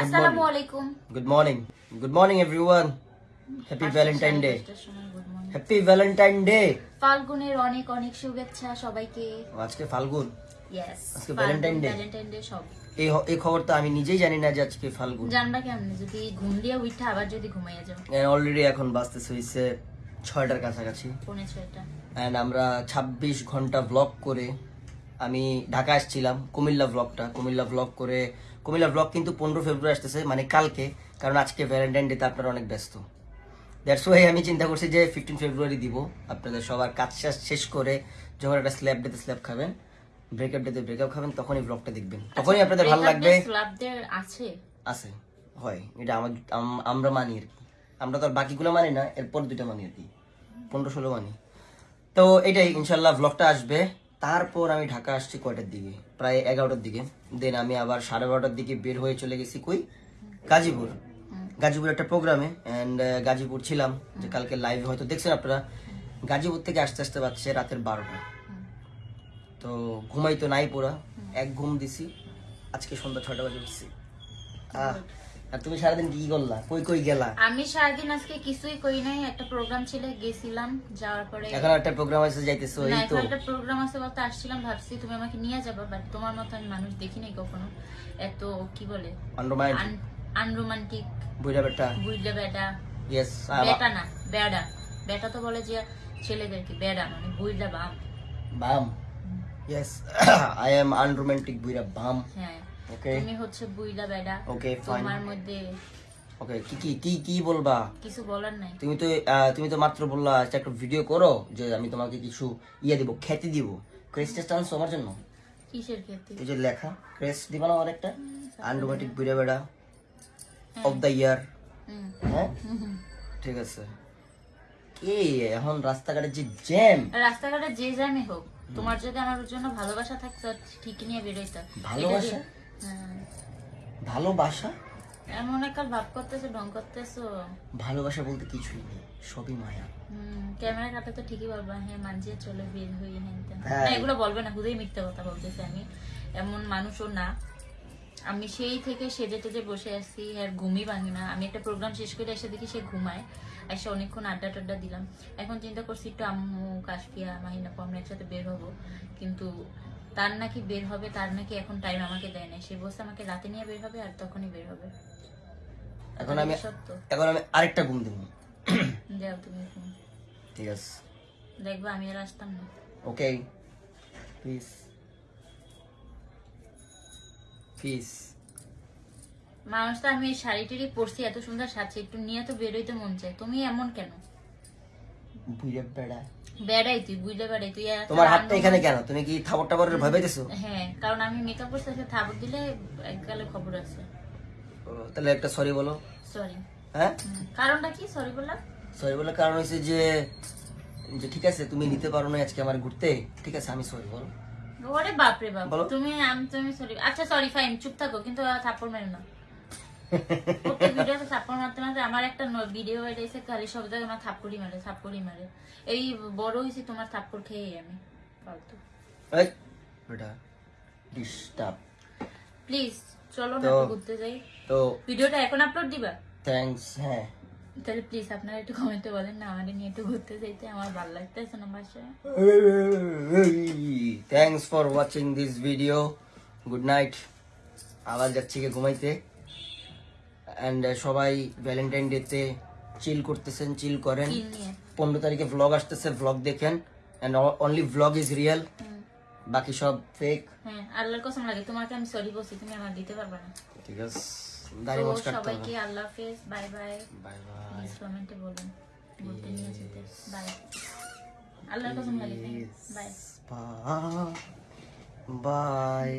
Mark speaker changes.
Speaker 1: আসসালামু আলাইকুম
Speaker 2: good morning good morning everyone happy Valentine day. Happy Valentine day
Speaker 1: ফাল্গুনের অনেক অনেক শুভেচ্ছা সবাইকে।
Speaker 2: আজকে ফাল্গুন।
Speaker 1: ইয়েস
Speaker 2: আজকে?
Speaker 1: ভ্যালেন্টাইন ডে সব।
Speaker 2: এই এই খবর তো আমি নিজেই জানি না যে আজকে ফাল্গুন।
Speaker 1: জানবা কেমনে? যদি ঘুম দিয়ে উঠা আবার যদি ঘুমাইয়া যাও।
Speaker 2: অলরেডি এখন বাজতেছে হয়েছে ছয়টার কাছাকাছি।
Speaker 1: পৌনে ছয়টা।
Speaker 2: অ্যান্ড আমরা ২৬ ঘণ্টা ব্লগ করে আমি ঢাকা আসছিলাম কুমিল্লা ব্লগটা কুমিল্লা ব্লগ করে কুমিল্লা ব্লগ কিন্তু পনেরো ফেব্রুয়ারি আসতেছে মানে কালকে কারণ আজকে ভ্যালেন্টাইন ডেতে আপনারা অনেক ব্যস্ত। দ্যাটস ওয়াই আমি চিন্তা করছি যে ফিফটিন ফেব্রুয়ারি দিব আপনাদের সবার কাজ শেষ শেষ করে যখন একটা স্ল্যাব ডেতে স্ল্যাব খাবেন ব্রেকআপ ডেতে ব্রেকআপ খাবেন তখনই ব্লগটা দেখবেন। তখনই আপনাদের ভালো লাগবে।
Speaker 1: আছে।
Speaker 2: আছে হয় এটা আমার আমরা মানি আর কি। আমরা তো আর বাকিগুলো মানি না এরপর দুটো মানি আর কি পনেরো ষোলো মানি। তো এটাই ইনশাল্লাহ ব্লগটা আসবে। তারপর আমি ঢাকা আসছি কয়টার দিকে? প্রায় এগারোটার দিকে। দেন আমি আবার সাড়ে বারোটার দিকে বের হয়ে চলে গেছি কই? গাজীপুর। গাজীপুর একটা প্রোগ্রামে অ্যান্ড গাজীপুর ছিলাম। যে কালকে লাইভ হয়তো দেখছেন আপনারা। গাজীপুর থেকে আসতে আসতে পারছে রাতের বারোটা। তো ঘুমাই তো নাই পুরা। এক ঘুম দিছি। আজকে সন্ধ্যা ছটা বাজে উঠছি। আহ, আর তুমি সারাদিন কি করলা? কই কই গেলা?
Speaker 1: আমি সারাদিন আজকে কিছুই করি নাই। একটা প্রোগ্রাম ছিল গেছিলাম যাওয়ার পরে
Speaker 2: এখন একটা প্রোগ্রাম আছে যাইতেছো এই তো।
Speaker 1: একটা প্রোগ্রাম আছে বলতে আসছিলাম ভাবছি তুমি আমাকে নিয়ে যাবা বাট তোমার মতো আমি মানুষ দেখি নাই কখনো। এত কি বলে?
Speaker 2: আন্ডারমাইন্ড
Speaker 1: আনরোমান্টিক
Speaker 2: বুইরা বেটা
Speaker 1: বুঝলে বেটা
Speaker 2: ইয়েস
Speaker 1: বেটা না বেড়া বেটা তো বলে যে ছেলেদেরকে বেড়া মানে বুঝলে বাম।
Speaker 2: বাম? ইয়েস আই এম আনরোমান্টিক বুইরা বাম।
Speaker 1: হ্যাঁ।
Speaker 2: ওকে
Speaker 1: তুমি হচ্ছে বুইলা বেড়া।
Speaker 2: ওকে ফাইন
Speaker 1: তোমার মধ্যে
Speaker 2: ওকে কি কি কি কি বলবা?
Speaker 1: কিছু বলার নাই।
Speaker 2: তুমি তো তুমি তো মাত্র বললা একটা ভিডিও করো যে আমি তোমাকে কিছু ইয়ে দিব খ্যাতি দিব। ক্রেস্টেস টানছো আমার জন্য?
Speaker 1: কিসের ক্ষেত্রে
Speaker 2: এই যে লেখা ক্রেস্ট দিবা না আমার একটা আনরোমান্টিক বেড়া অফ দ্য ইয়ার হ্যাঁ
Speaker 1: হুম, হুম।
Speaker 2: ঠিক আছে। কি এখন রাস্তাঘাটে যে জ্যাম
Speaker 1: রাস্তাঘাটে যে জ্যামে হোক তোমার যদি আমার জন্য ভালোবাসা থাকতো ঠিক নিয়ে বেরোইতো।
Speaker 2: ভালোবাসা? ভালোবাসা?
Speaker 1: এমন একটা ভাব করতেছো ঢং করতেছো।
Speaker 2: ভালোবাসা বলতে কিছুই নেই সবই মায়া।
Speaker 1: হুম, ক্যামেরা কাটা তো ঠিকই বলবা হ্যাঁ মানজিয়ে চলে বের হই
Speaker 2: হ্যাঁ।
Speaker 1: এগুলো বলবে না খুদেই মিথ্যা কথা বলতেছে আমি এমন মানুষও না। আমি সেই থেকে সেজে টেজে বসে আছি আর ঘুমই ভাঙি না। আমি একটা প্রোগ্রাম শেষ করে এসে দেখি সে ঘুমায়। এসে অনেকক্ষণ আড্ডা টাড্ডা দিলাম। এখন চিন্তা করছি একটু আম্মু কাশফিয়া মাহিনা আমরা একসাথে বের হব। কিন্তু তার নাকি বের হবে তার নাকি এখন টাইম আমাকে দেয় না সে বসে আমাকে রাতে নিয়ে বের হবে আর তখনই বের হবে।
Speaker 2: এখন আমি এখন আমি আরেকটা ঘুম দেবো।
Speaker 1: যাও তুমি ঘুম।
Speaker 2: ঠিক আছে।
Speaker 1: দেখবা আমি আর আসতাম না।
Speaker 2: ওকে প্লিজ
Speaker 1: মানুষ তো আমি এই শাড়ি টাড়ি পরছি এত সুন্দর সাজছে একটু নিয়ে তো বেরোইতে মন চায়। তুমি এমন কেন?
Speaker 2: বেড়া
Speaker 1: বেড়াই তুই বুঝতে পারি তুই
Speaker 2: তোমার হাতটা এখানে কেন? তুমি কি থাপড় টাপড়ের ভয় পাইতেছো?
Speaker 1: হ্যাঁ কারণ আমি মেকআপ করতে আসলে থাবক দিলে এককালে খবর আছে।
Speaker 2: তাহলে একটা সরি বলো।
Speaker 1: সরি
Speaker 2: হ্যাঁ?
Speaker 1: কারণটা কি? সরি বললাম?
Speaker 2: সরি বলার কারণ হচ্ছে যে যে ঠিক আছে তুমি নিতে পারো না আজকে আমার ঘুরতে ঠিক আছে আমি সরি বলো।
Speaker 1: ওরে বাপরে বাপ তুমি আমি তুমি সরি আচ্ছা সরি ফাইন চুপ থাকো কিন্তু থাপ্পড় মেরো না। প্রত্যেক ভিডিওতে থাপ্পড় মারতে মারতে আমার একটা ভিডিও খালি সব জায়গায় আমার থাপ্পড়ই মারে থাপ্পড়ই মারে। এই বড় হয়েছি তোমার থাপ্পড় খেয়ে আমি ফালতু।
Speaker 2: এই ডিস্টার্ব
Speaker 1: প্লিজ চলো না ঘুরতে যাই।
Speaker 2: তো
Speaker 1: ভিডিওটা এখন আপলোড দিবা?
Speaker 2: থ্যাঙ্কস হ্যাঁ।
Speaker 1: তাহলে প্লিজ আপনারা একটু কমেন্টে বলেন না আমাদের নিয়ে একটু ঘুরতে যাইতে আমার ভালো লাগতেছে না বাসায়।
Speaker 2: Thanks for watching this video good night আবার যাচ্ছি গিয়ে ঘুমাইতে। অ্যান্ড সবাই ভ্যালেন্টাইন ডেতে চিল করতেছেন চিল করেন। পনেরো তারিখে ভ্লগ আসতেছে ভ্লগ দেখেন। And only vlog is real বাকি সব ফেক
Speaker 1: হ্যাঁ আল্লাহর কসম লাগে তোমাকে আমি সরি বলছি? তুমি আমার দিতে পারবে না।
Speaker 2: ঠিক আছে। দাড়ি
Speaker 1: তো
Speaker 2: কাটতে
Speaker 1: সবাইকে আল্লাহ হাফেজ বাই বাই
Speaker 2: বাই বাই
Speaker 1: কমেন্টে বলতে নিয়ে যেতে। বাই আল্লাহর কসম লাগে বাই
Speaker 2: বাই